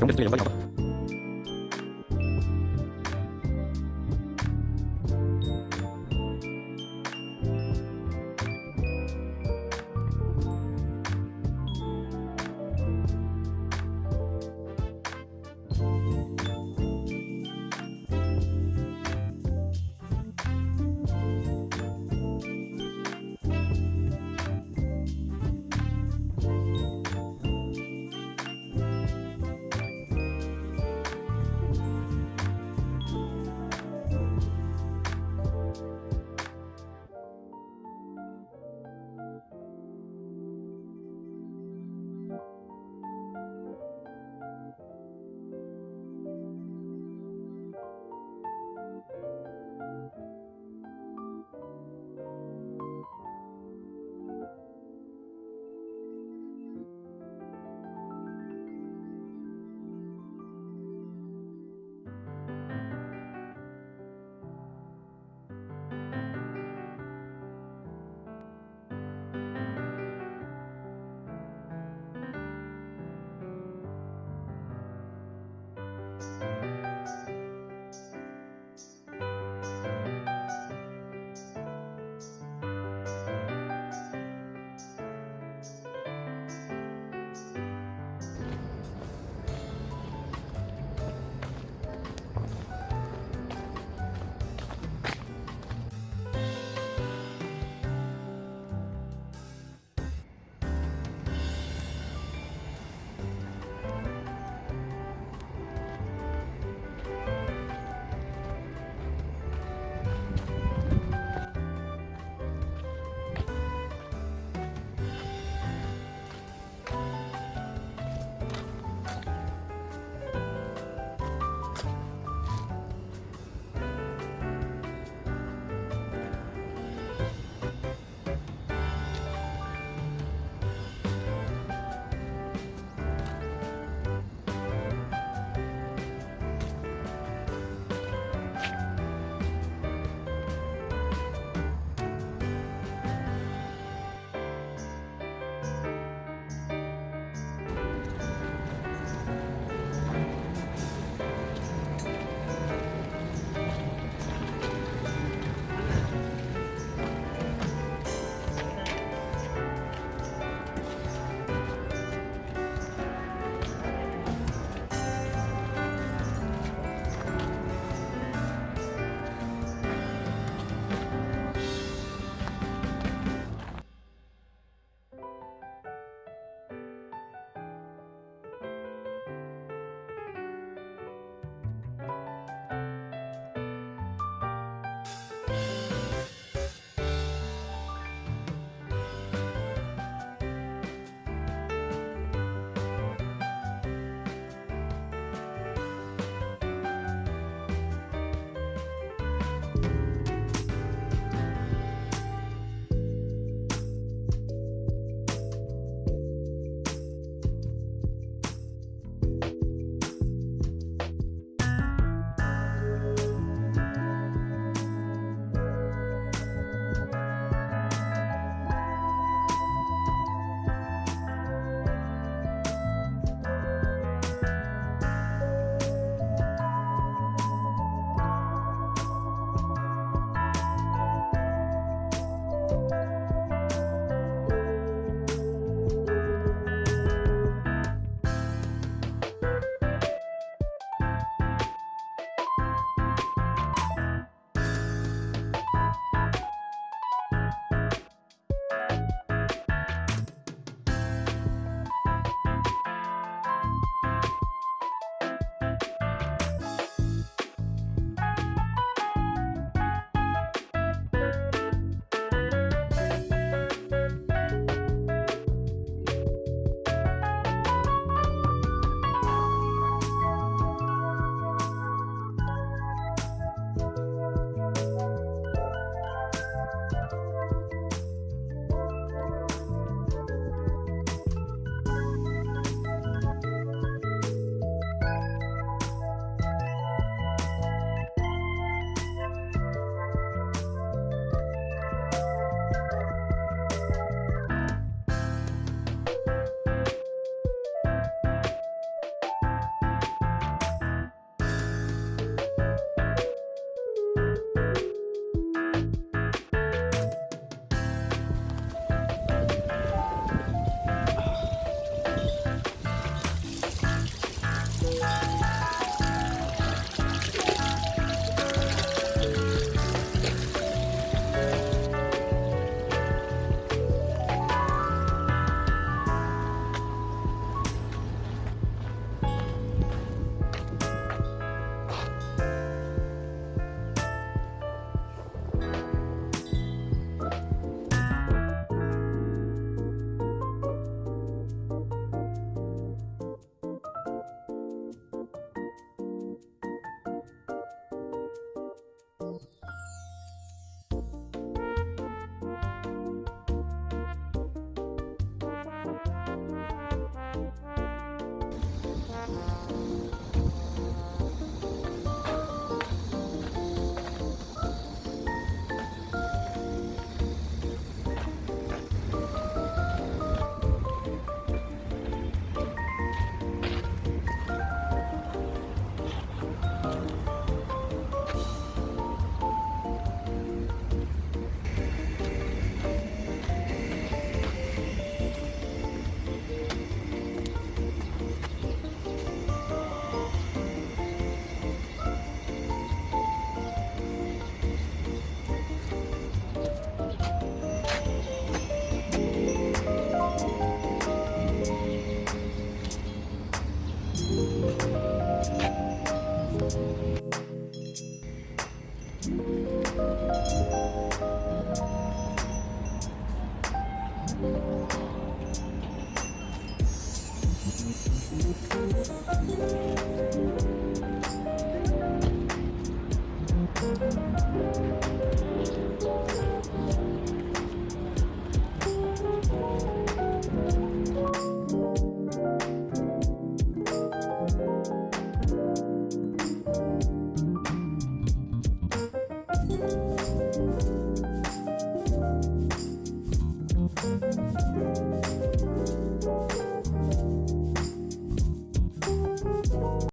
Kamu 人的想法